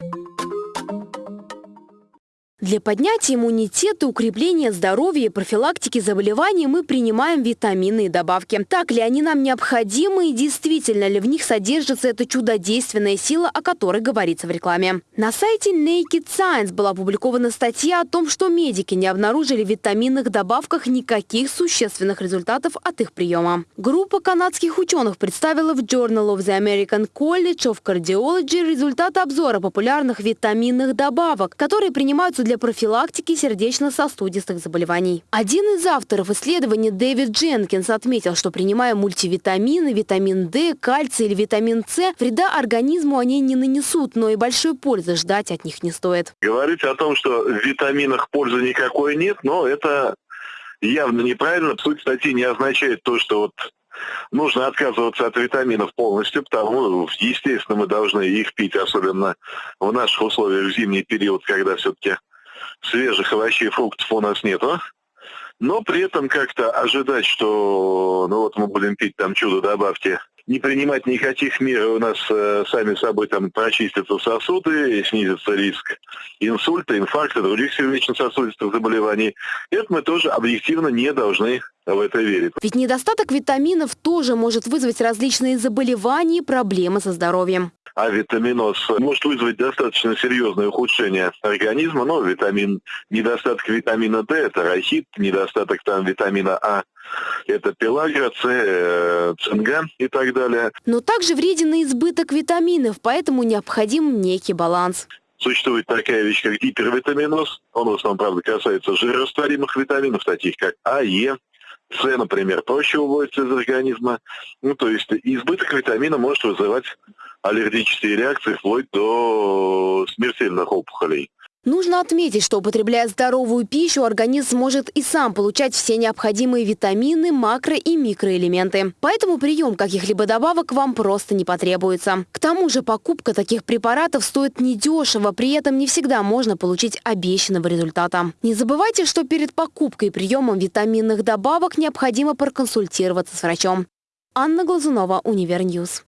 you Для поднятия иммунитета, укрепления здоровья и профилактики заболеваний мы принимаем витаминные добавки. Так ли они нам необходимы и действительно ли в них содержится эта чудодейственная сила, о которой говорится в рекламе? На сайте Naked Science была опубликована статья о том, что медики не обнаружили в витаминных добавках никаких существенных результатов от их приема. Группа канадских ученых представила в Journal of the American College of Cardiology результаты обзора популярных витаминных добавок, которые принимаются для профилактики сердечно-сосудистых заболеваний. Один из авторов исследования Дэвид Дженкинс отметил, что принимая мультивитамины, витамин D, кальций или витамин С, вреда организму они не нанесут, но и большой пользы ждать от них не стоит. Говорить о том, что в витаминах пользы никакой нет, но это явно неправильно. Суть статьи не означает то, что вот нужно отказываться от витаминов полностью, потому, естественно, мы должны их пить, особенно в наших условиях в зимний период, когда все-таки свежих овощей и фруктов у нас нету. Но при этом как-то ожидать, что ну вот мы будем пить там чудо добавьте, не принимать никаких мер, у нас э, сами собой там прочистятся сосуды, снизится риск инсульта, инфаркта, других сердечно-сосудистых заболеваний. Это мы тоже объективно не должны в это верить. Ведь недостаток витаминов тоже может вызвать различные заболевания и проблемы со здоровьем авитаминоз может вызвать достаточно серьезное ухудшение организма, но витамин, недостаток витамина D – это рахит, недостаток там витамина А это пелагра, С, э, цинга и так далее. Но также вреден и избыток витаминов, поэтому необходим некий баланс. Существует такая вещь, как гипервитаминоз. Он в основном, правда, касается жирорастворимых витаминов, таких как А, Е, С, например, проще уводится из организма. Ну, то есть избыток витамина может вызывать аллергические реакции вплоть до смертельных опухолей. Нужно отметить, что употребляя здоровую пищу, организм может и сам получать все необходимые витамины, макро- и микроэлементы. Поэтому прием каких-либо добавок вам просто не потребуется. К тому же покупка таких препаратов стоит недешево, при этом не всегда можно получить обещанного результата. Не забывайте, что перед покупкой и приемом витаминных добавок необходимо проконсультироваться с врачом. Анна Глазунова, Univer News.